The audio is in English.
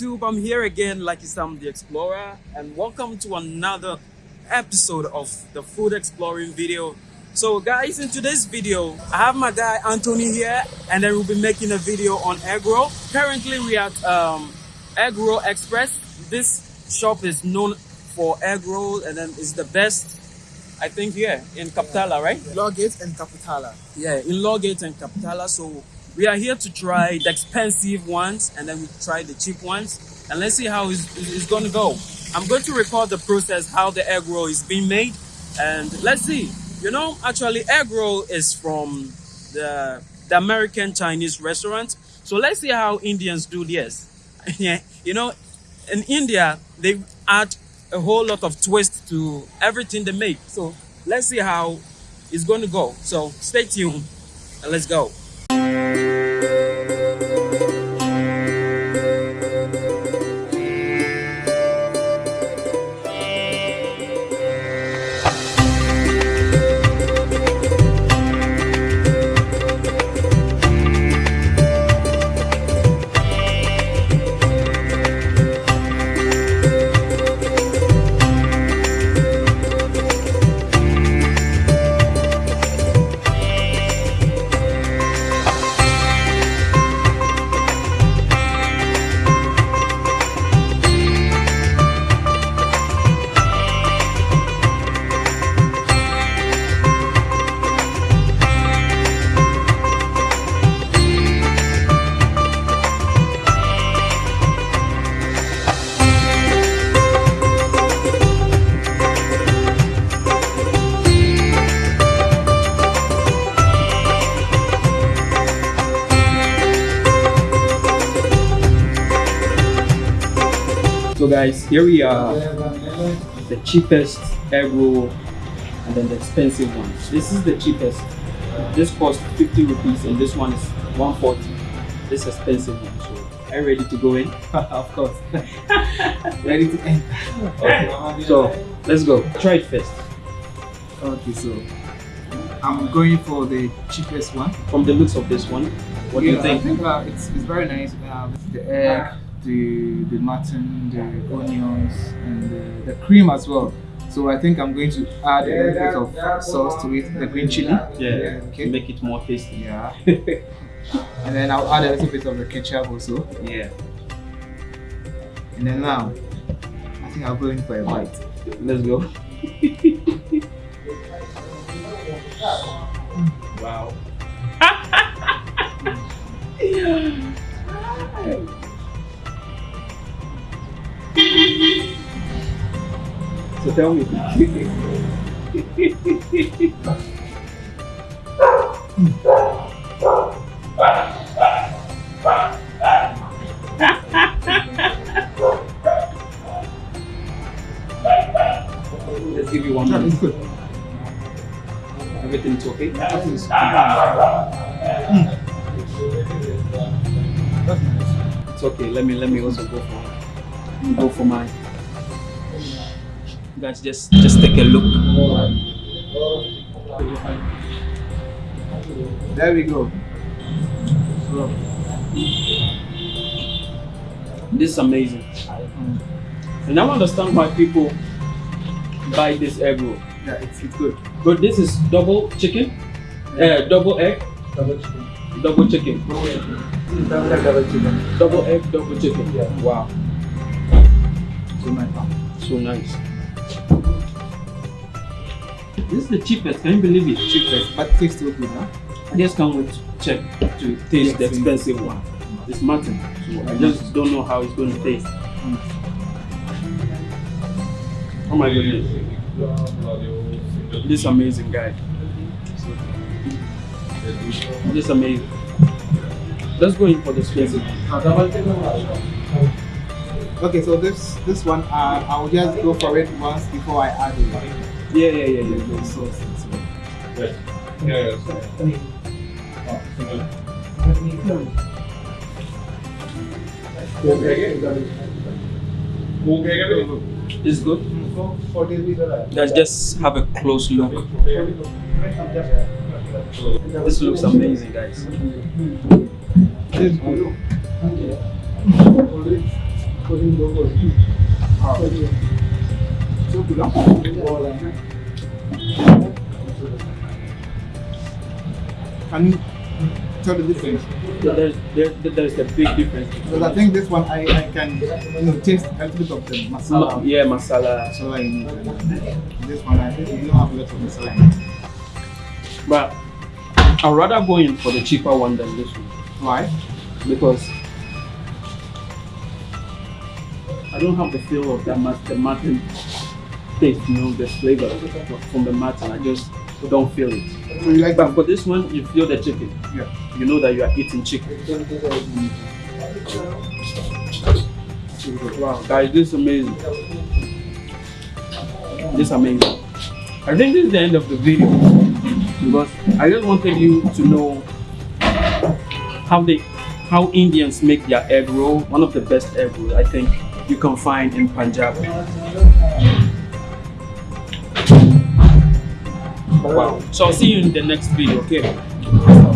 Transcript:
YouTube, I'm here again, Lucky Sam the Explorer, and welcome to another episode of the Food Exploring video. So guys, in today's video, I have my guy Anthony here, and then we'll be making a video on egg roll. Currently, we are at um, Egg Roll Express. This shop is known for egg roll, and then it's the best, I think, here in Kapurthala, right? Law Gate and Kapurthala. Yeah, in Law Gate and Kapurthala. So we are here to try the expensive ones and then we try the cheap ones. And let's see how it's, it's going to go. I'm going to record the process, how the egg roll is being made. And let's see. You know, actually, egg roll is from the, the American Chinese restaurant. So let's see how Indians do this. yeah, you know, in India, they add a whole lot of twist to everything they make. So let's see how it's going to go. So stay tuned and let's go thank you So guys, here we are, the cheapest egg roll and then the expensive one. This is the cheapest. This costs 50 rupees and this one is 140. This expensive one. So are you ready to go in? of course. Ready to enter. Okay. So let's go. Try it first. Okay, so I'm going for the cheapest one. From the looks of this one, what do you think? I think uh, it's, it's very nice. Uh, the egg, the the mutton, the onions, and the, the cream as well. So I think I'm going to add a little bit of sauce to it, the green chili. Yeah. Okay. To make it more tasty. Yeah. and then I'll add a little bit of the ketchup also. Yeah. And then now, I think I'll go in for a bite. Let's go. so tell me. Let's give you one minute. it's good. Everything's okay? It's okay. Let me let me also go for go for mine. Guys just just take a look. There we go. So, This is amazing. And I understand why people buy this egg roll. yeah, it's, it's good. But this is double chicken, uh, double egg, Double chicken. double chicken, Double chicken. Double egg, double chicken. double egg, double chicken. Yeah. Wow, So nice. so nice. This is the cheapest. Can you believe it? Cheapest, but tastes still good, huh? I just can't wait to check to taste the expensive one. It's mutton, so I just don't know how it's going to taste. Oh my goodness, this amazing, guy. This amazing. Let's go in for the ah, expensive. Okay, so this this one, uh, I'll just go for it once before I add the, Yeah, yeah, yeah, yeah. the sauce. as well. It's good. Let's just have a close look. This looks amazing, guys. This is oh. good. Uh, can you tell the difference? So there's there, there's a big difference. Because I think this one I, I can you know taste a little bit of the masala. yeah, masala. So I need this one I think you don't have a lot of masala. in it. But I'd rather go in for the cheaper one than this one Why? because I don't have the feel of that mat- the mutton taste, you know, the flavor from the mutton. I just don't feel it. So you like But for this one, you feel the chicken. Yeah. You know that you are eating chicken. Wow, guys, this is amazing. This is amazing. I think this is the end of the video because I just wanted you to know how they how Indians make their egg roll. One of the best egg rolls I think you can find in Punjab. Wow. So I'll see you in the next video, okay?